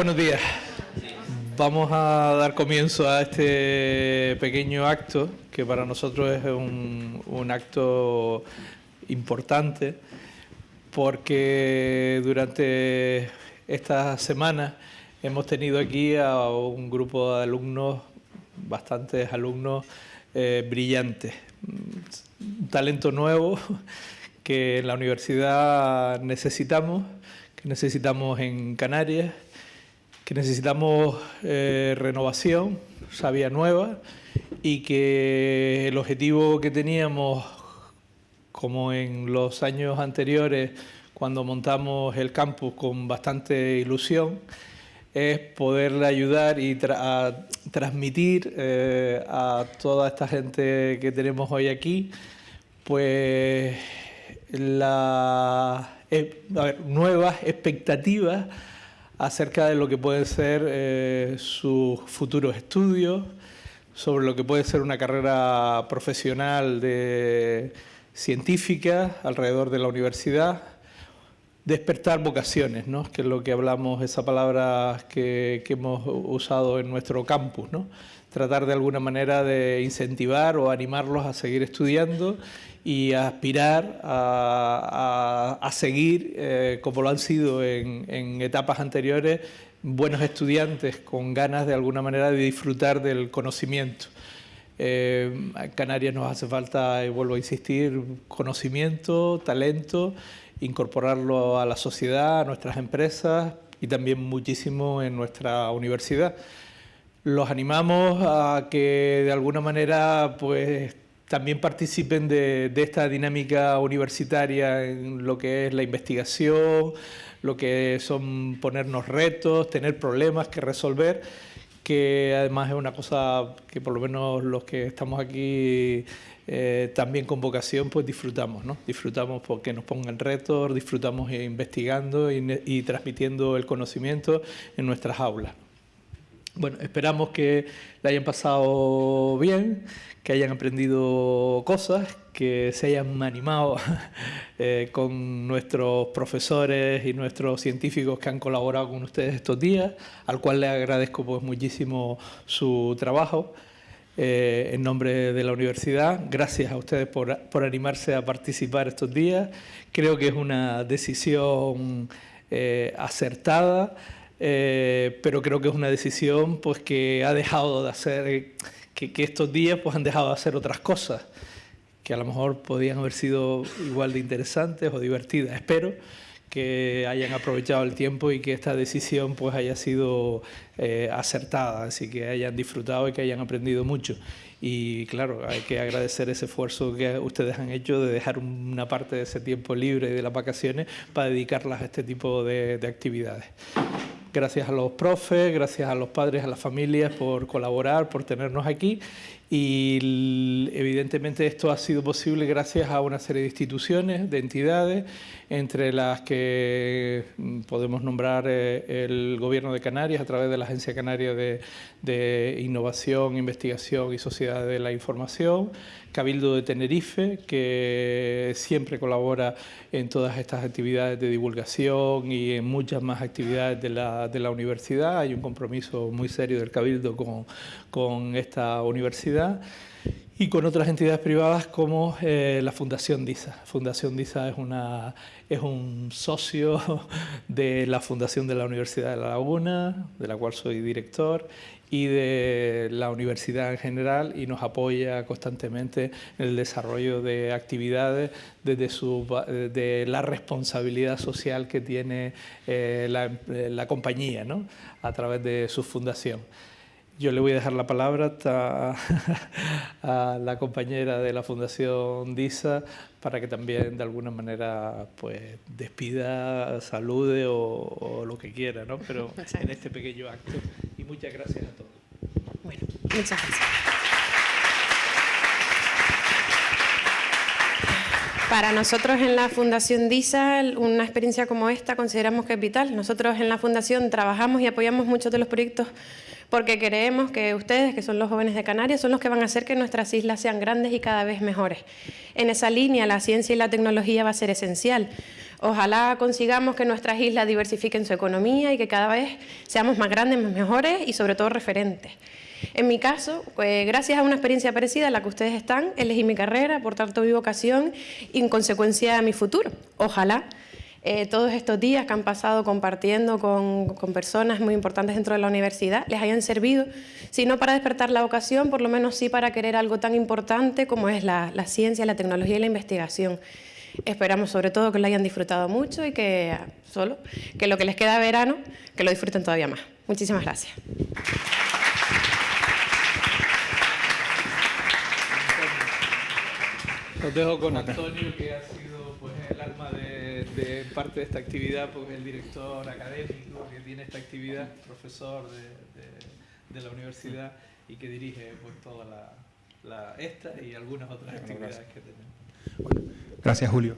Buenos días. Vamos a dar comienzo a este pequeño acto, que para nosotros es un, acto importante, porque durante esta semana hemos tenido aquí a un grupo de alumnos, bastantes alumnos eh, brillantes, un talento nuevo que en la universidad necesitamos, que necesitamos en Canarias, que necesitamos eh, renovación, sabia nueva, y que el objetivo que teníamos, como en los años anteriores, cuando montamos el campus con bastante ilusión, es poderle ayudar y transmitir eh, a toda esta gente que tenemos hoy aquí, pues la, eh, nuevas expectativas acerca de lo que pueden ser eh, sus futuros estudios, sobre lo que puede ser una carrera profesional de científica alrededor de la universidad, despertar vocaciones, ¿no? que es lo que hablamos, esa palabra que, que hemos usado en nuestro campus, ¿no? Tratar de alguna manera de incentivar o animarlos a seguir estudiando y a aspirar a, seguir, eh, como lo han sido en, etapas anteriores, buenos estudiantes con ganas de alguna manera de disfrutar del conocimiento. Eh, Canarias nos hace falta, y vuelvo a insistir, conocimiento, talento, incorporarlo a la sociedad, a nuestras empresas y también muchísimo en nuestra universidad. Los animamos a que de alguna manera pues también participen de, esta dinámica universitaria en lo que es la investigación, lo que son ponernos retos, tener problemas que resolver, que además es una cosa que por lo menos los que estamos aquí eh, también con vocación pues disfrutamos, ¿no? Disfrutamos porque nos pongan retos, disfrutamos investigando y transmitiendo el conocimiento en nuestras aulas. Bueno, esperamos que la hayan pasado bien, que hayan aprendido cosas, que se hayan animado eh, con nuestros profesores y nuestros científicos que han colaborado con ustedes estos días, al cual les agradezco pues, muchísimo su trabajo. Eh, en nombre de la universidad. Gracias a ustedes por, por, animarse a participar estos días. Creo que es una decisión eh, acertada. Eh, pero creo que es una decisión pues, que ha dejado de hacer, que, estos días pues, han dejado de hacer otras cosas que a lo mejor podían haber sido igual de interesantes o divertidas. Espero que hayan aprovechado el tiempo y que esta decisión pues haya sido eh, acertada, así que hayan disfrutado y que hayan aprendido mucho. Y claro, hay que agradecer ese esfuerzo que ustedes han hecho de dejar una parte de ese tiempo libre de las vacaciones para dedicarlas a este tipo de actividades. Gracias a los profes, gracias a los padres, a las familias por colaborar, por tenernos aquí y evidentemente esto ha sido posible gracias a una serie de instituciones, de entidades, entre las que mm, podemos nombrar eh, el Gobierno de Canarias a través de la Agencia Canaria de, Innovación, Investigación y Sociedad de la Información, Cabildo de Tenerife, que siempre colabora en todas estas actividades de divulgación y en muchas más actividades de la, de la universidad. Hay un compromiso muy serio del Cabildo con, con esta universidad y con otras entidades privadas como eh, la Fundación DISA. Fundación DISA es, una, es un socio de la Fundación de la Universidad de La Laguna, de la cual soy director, y de la universidad en general y nos apoya constantemente en el desarrollo de actividades desde su, de la responsabilidad social que tiene eh, la, la, compañía ¿no? a través de su fundación. Yo le voy a dejar la palabra a, la compañera de la Fundación DISA para que también de alguna manera pues despida, salude o, lo que quiera, ¿no? pero en este pequeño acto. Y muchas gracias a todos. Bueno, muchas gracias. Para nosotros en la Fundación DISA, una experiencia como esta consideramos que es vital. Nosotros en la Fundación trabajamos y apoyamos muchos de los proyectos porque creemos que ustedes, que son los jóvenes de Canarias, son los que van a hacer que nuestras islas sean grandes y cada vez mejores. En esa línea, la ciencia y la tecnología va a ser esencial, Ojalá consigamos que nuestras islas diversifiquen su economía y que cada vez seamos más grandes, más mejores y sobre todo referentes. En mi caso, pues, gracias a una experiencia parecida a la que ustedes están, elegí mi carrera, por tanto mi vocación y en consecuencia mi futuro. Ojalá eh, todos estos días que han pasado compartiendo con, personas muy importantes dentro de la universidad les hayan servido, si no para despertar la vocación, por lo menos sí para querer algo tan importante como es la, ciencia, la tecnología y la investigación. Esperamos sobre todo que lo hayan disfrutado mucho y que solo que lo que les queda verano, que lo disfruten todavía más. Muchísimas gracias. Los dejo con Antonio, que ha sido pues, el alma de, parte de esta actividad, porque es el director académico que tiene esta actividad, profesor de, la universidad y que dirige pues, toda la, esta y algunas otras actividades que tenemos. Gracias, Julio.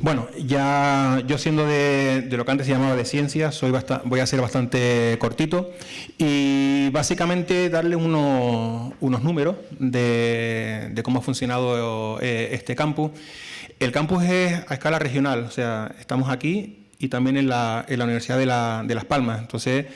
Bueno, ya yo siendo de, lo que antes se llamaba de ciencias, soy voy a ser bastante cortito y básicamente darle unos, números de, cómo ha funcionado eh, este campus. El campus es a escala regional, o sea, estamos aquí y también en la, Universidad de, de Las Palmas. Entonces,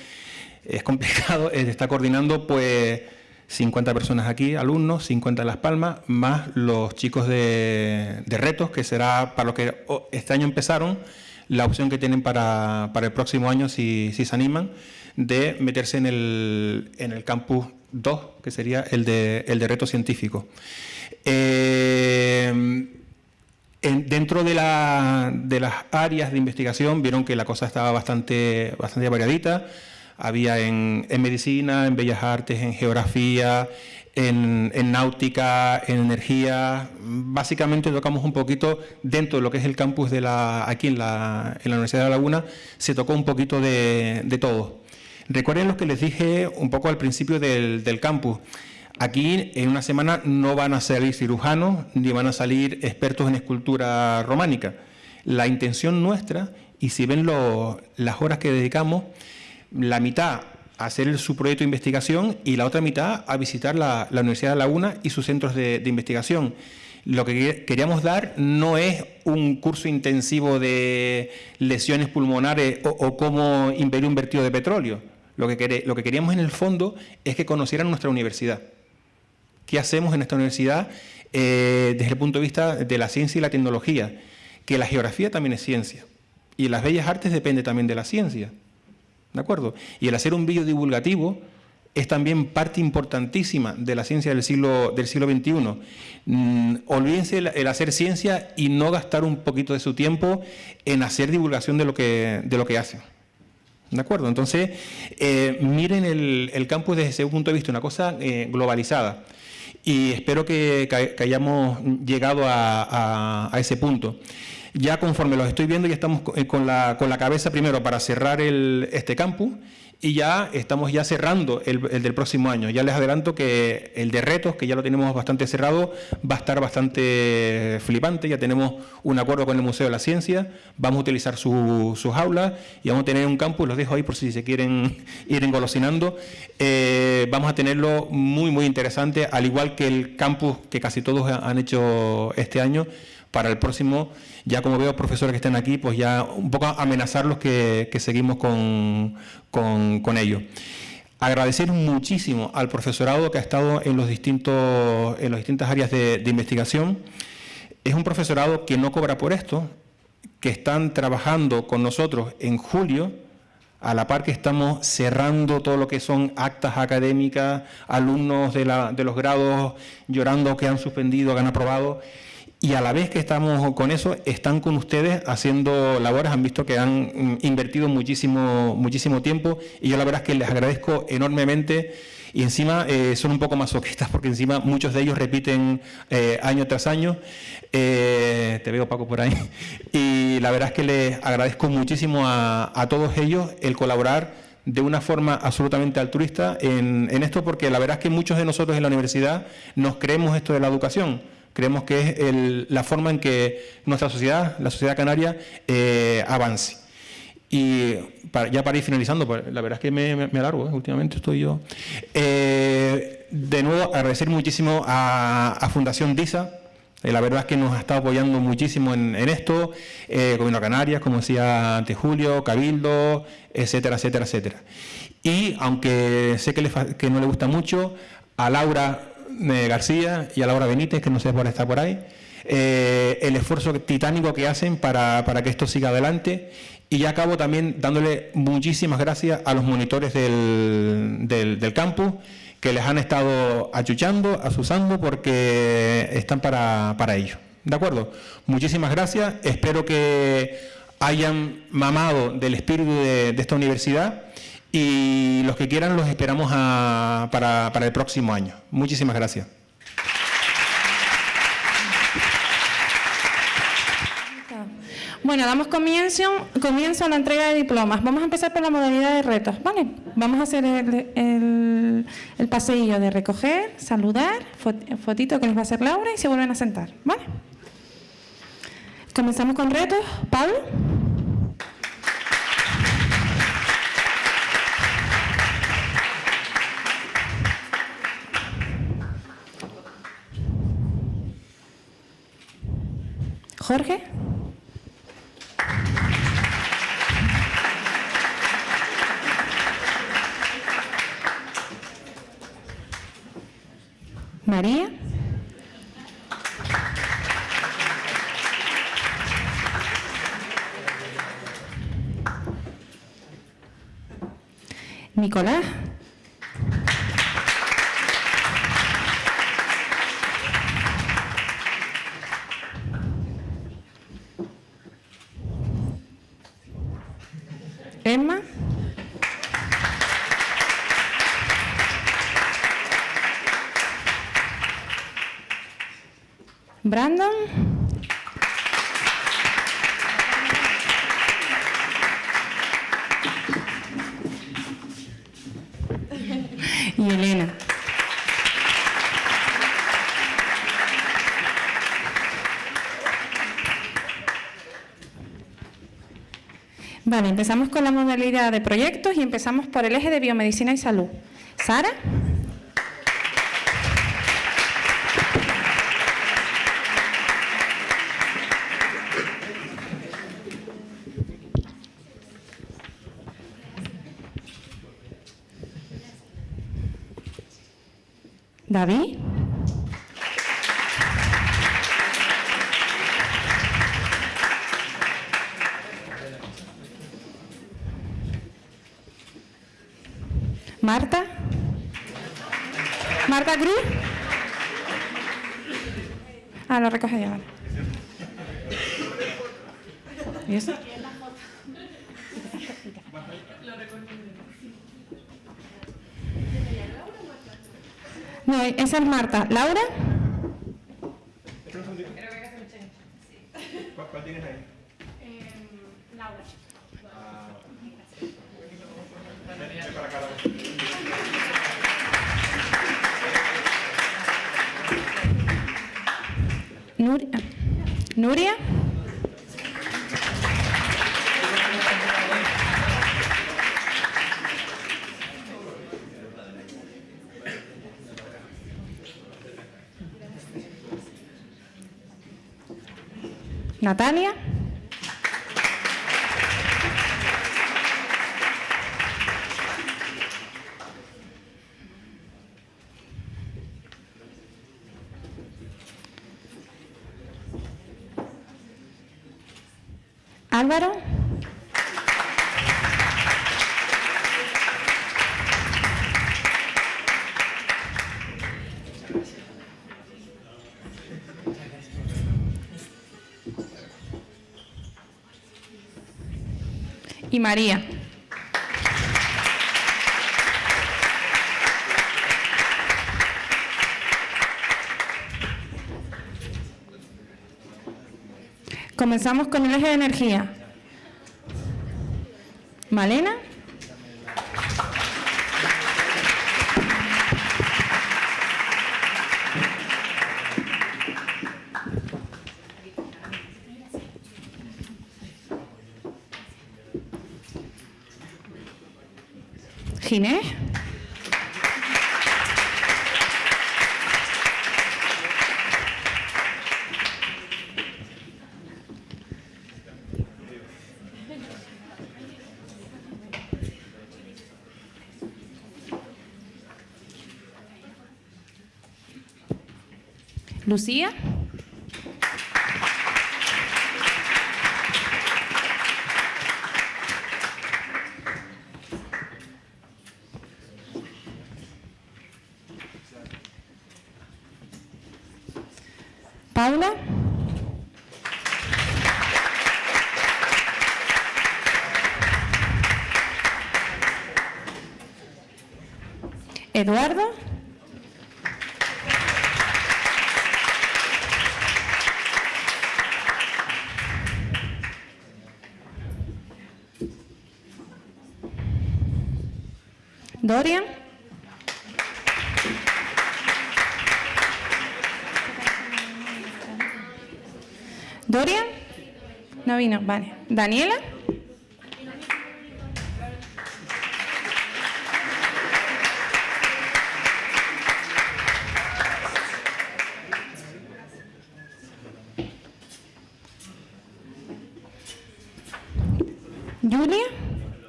es complicado, está coordinando pues 50 personas aquí, alumnos, 50 en Las Palmas, más los chicos de, retos, que será para los que este año empezaron, la opción que tienen para, el próximo año, si, se animan, de meterse en el, en el campus 2, que sería el de, el de reto científico. Eh, dentro de, de, las áreas de investigación vieron que la cosa estaba bastante, bastante variadita, había en, medicina, en bellas artes, en geografía, en, náutica, en energía. Básicamente tocamos un poquito dentro de lo que es el campus de la, aquí en la, Universidad de La Laguna, se tocó un poquito de, todo. Recuerden lo que les dije un poco al principio del campus. Aquí en una semana no van a salir cirujanos ni van a salir expertos en escultura románica. La intención nuestra, y si ven las horas que dedicamos, la mitad a hacer su proyecto de investigación y la otra mitad a visitar la, Universidad de Laguna y sus centros de, investigación. Lo que queríamos dar no es un curso intensivo de lesiones pulmonares o, cómo impedir un vertido de petróleo. Lo que, lo que queríamos en el fondo es que conocieran nuestra universidad. ¿Qué hacemos en esta universidad eh, desde el punto de vista de la ciencia y la tecnología? Que la geografía también es ciencia y las bellas artes depende también de la ciencia. ¿De acuerdo? Y el hacer un vídeo divulgativo es también parte importantísima de la ciencia del siglo, del siglo XXI. Mm, olvídense el, hacer ciencia y no gastar un poquito de su tiempo en hacer divulgación de lo que, de lo que hacen. ¿De acuerdo? Entonces, eh, miren el, campus desde ese punto de vista, una cosa eh, globalizada. Y espero que, hayamos llegado a ese punto ya conforme los estoy viendo, ya estamos eh, con la, cabeza primero para cerrar el, este campus y ya estamos ya cerrando el, del próximo año. Ya les adelanto que el de retos, que ya lo tenemos bastante cerrado, va a estar bastante flipante. Ya tenemos un acuerdo con el Museo de la Ciencia, vamos a utilizar sus aulas y vamos a tener un campus, los dejo ahí por si se quieren ir engolosinando. Eh, vamos a tenerlo muy, muy interesante, al igual que el campus que casi todos han hecho este año para el próximo, ya como veo profesores que están aquí, pues ya un poco amenazarlos que, que seguimos con, con, ello. Agradecer muchísimo al profesorado que ha estado en, los distintos, en las distintas áreas de, investigación. Es un profesorado que no cobra por esto, que están trabajando con nosotros en julio, a la par que estamos cerrando todo lo que son actas académicas, alumnos de, la, de los grados llorando que han suspendido, que han aprobado, y a la vez que estamos con eso, están con ustedes haciendo labores, han visto que han mm, invertido muchísimo, muchísimo tiempo y yo la verdad es que les agradezco enormemente y encima eh, son un poco masoquistas porque encima muchos de ellos repiten eh, año tras año. Eh, te veo Paco por ahí. Y la verdad es que les agradezco muchísimo a, todos ellos el colaborar de una forma absolutamente altruista en, en esto porque la verdad es que muchos de nosotros en la universidad nos creemos esto de la educación Creemos que es la forma en que nuestra sociedad, la sociedad canaria, eh, avance. Y ya para ir finalizando, pues, la verdad es que me, alargo, ¿eh? últimamente estoy yo. Eh, de nuevo, agradecer muchísimo a, Fundación DISA, la verdad es que nos ha estado apoyando muchísimo en, esto, Gobierno Canarias, como decía antes Julio, Cabildo, etcétera, etcétera, etcétera. Y aunque sé que no le gusta mucho, a Laura eh, García y a Laura Benítez, que no sé por estar por ahí, eh, el esfuerzo titánico que hacen para, para, que esto siga adelante. Y ya acabo también dándole muchísimas gracias a los monitores del, del, campus que les han estado achuchando, asusando, porque están para, para ello. ¿De acuerdo? Muchísimas gracias. Espero que hayan mamado del espíritu de esta universidad y los que quieran los esperamos a, para, para el próximo año. Muchísimas gracias. Bueno, damos comienzo, comienzo a la entrega de diplomas. Vamos a empezar por la modalidad de retos, ¿vale? Vamos a hacer el, el, el paseillo de recoger, saludar, fotito que les va a hacer Laura y se vuelven a sentar, ¿vale? Comenzamos con retos. Pablo. Jorge. María. Nicolás. Brandon. y Elena. Vale, empezamos con la modalidad de proyectos y empezamos por el eje de biomedicina y salud. Sara. David. Marta. Marta Cruz. Ah, lo recoge ya. ¿Y eso? Esa es Marta. ¿Laura? ¿Cuál tienes ahí? Laura. Nuria. Nuria. Natalia. Álvaro. Y María. Comenzamos con el eje de energía. Malena. Ginés. Lucía. Paula. Eduardo. Dorian. No vale. Daniela. Julia.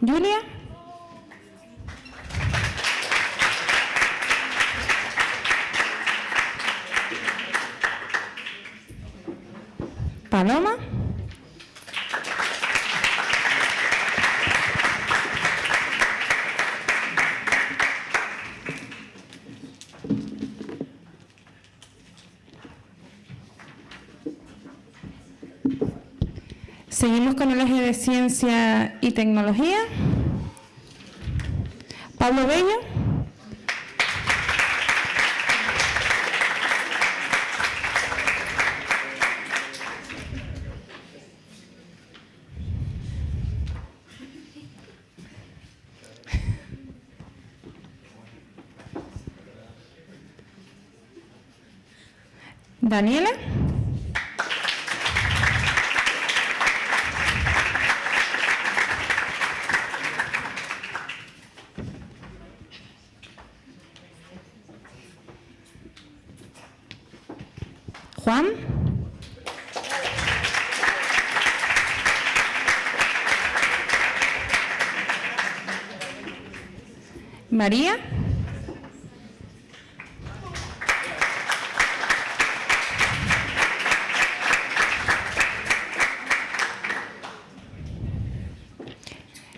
Julia. Paloma. Seguimos con el eje de ciencia y tecnología. Pablo Bello. Daniela. María.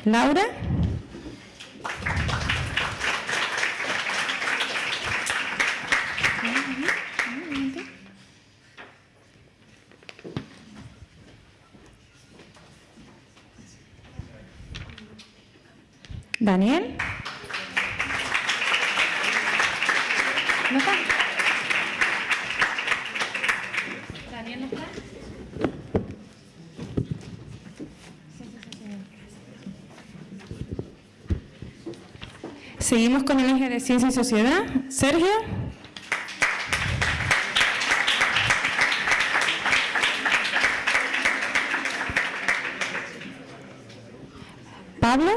Laura. Daniel. ¿No está? Daniel no está. Seguimos con el eje de ciencia y sociedad. Sergio. Pablo.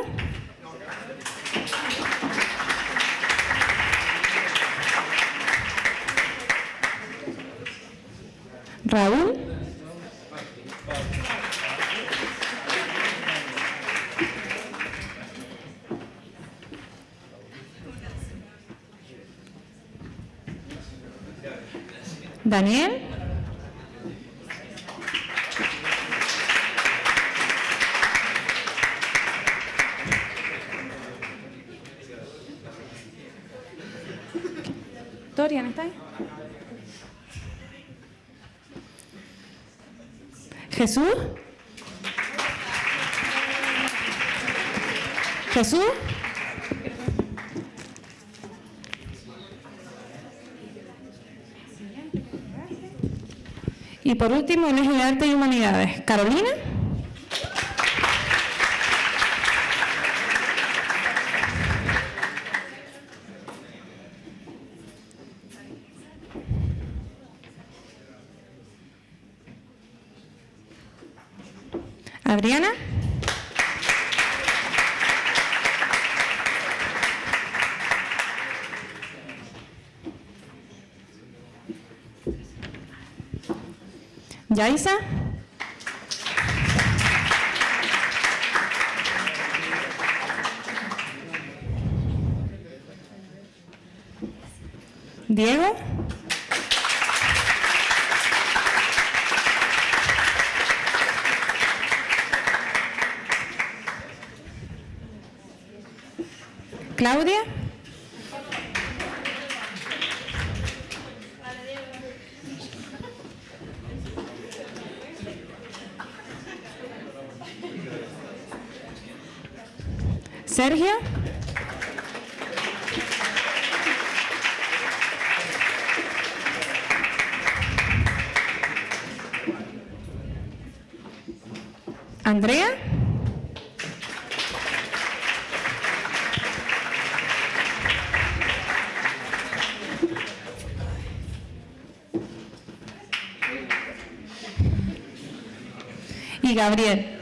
Raúl. Daniel. Dorian, ¿está ahí? Jesús. Jesús. Y por último, el eje de arte y humanidades. Carolina. Adriana. Yaisa. Diego. Claudia. Sergio. Andrea. Y Gabriel.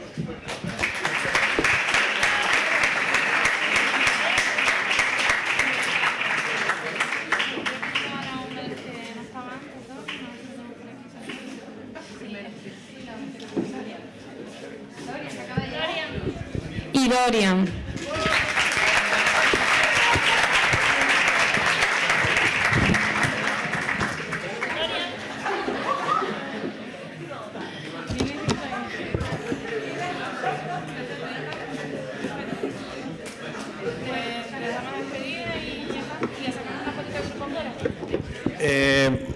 Eh,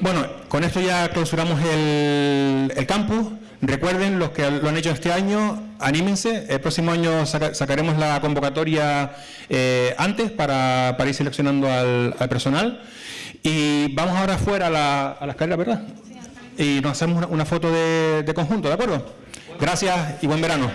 bueno, con esto ya clausuramos el, el campus. Recuerden, los que lo han hecho este año, anímense. El próximo año saca- sacaremos la convocatoria eh, antes para, para ir seleccionando al, al personal. Y vamos ahora afuera a la, a la escalera, ¿verdad? Y nos hacemos una, una foto de, de conjunto, ¿de acuerdo? Gracias y buen verano.